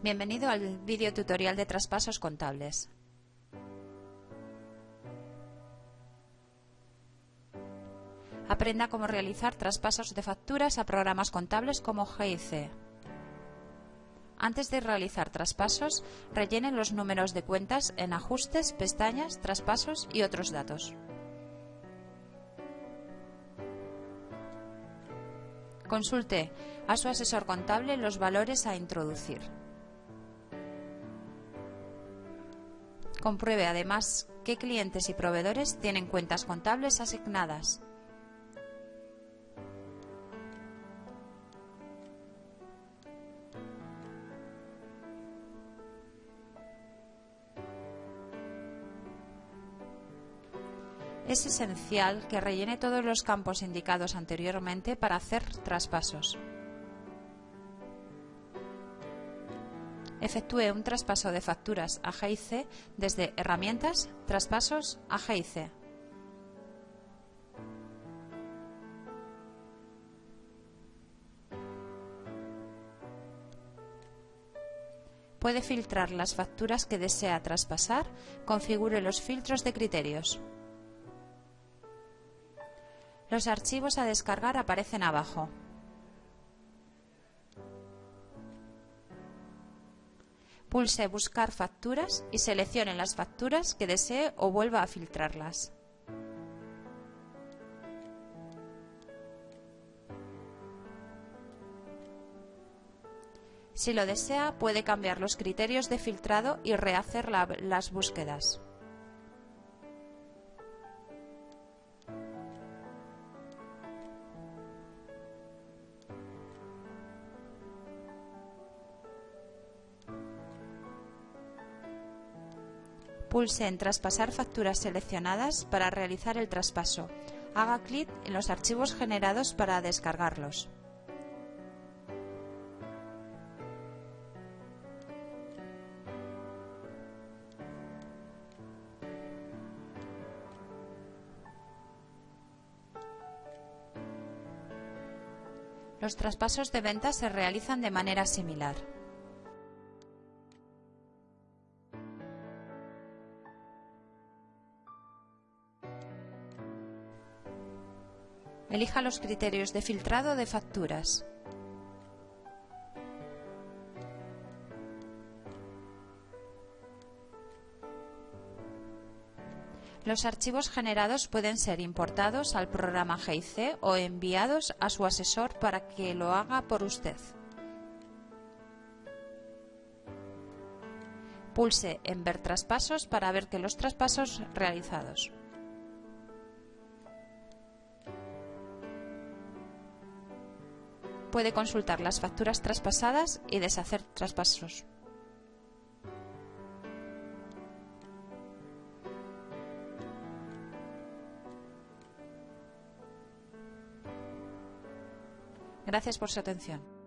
Bienvenido al vídeo tutorial de traspasos contables. Aprenda cómo realizar traspasos de facturas a programas contables como GIC. Antes de realizar traspasos, rellene los números de cuentas en Ajustes, pestañas, Traspasos y otros datos. Consulte a su asesor contable los valores a introducir. Compruebe además qué clientes y proveedores tienen cuentas contables asignadas. Es esencial que rellene todos los campos indicados anteriormente para hacer traspasos. Efectúe un traspaso de facturas a GIC desde Herramientas, Traspasos a GIC. Puede filtrar las facturas que desea traspasar, configure los filtros de criterios. Los archivos a descargar aparecen abajo. Pulse Buscar facturas y seleccione las facturas que desee o vuelva a filtrarlas. Si lo desea, puede cambiar los criterios de filtrado y rehacer las búsquedas. Pulse en Traspasar facturas seleccionadas para realizar el traspaso. Haga clic en los archivos generados para descargarlos. Los traspasos de ventas se realizan de manera similar. Elija los criterios de filtrado de facturas. Los archivos generados pueden ser importados al programa GIC o enviados a su asesor para que lo haga por usted. Pulse en Ver traspasos para ver que los traspasos realizados. Puede consultar las facturas traspasadas y deshacer traspasos. Gracias por su atención.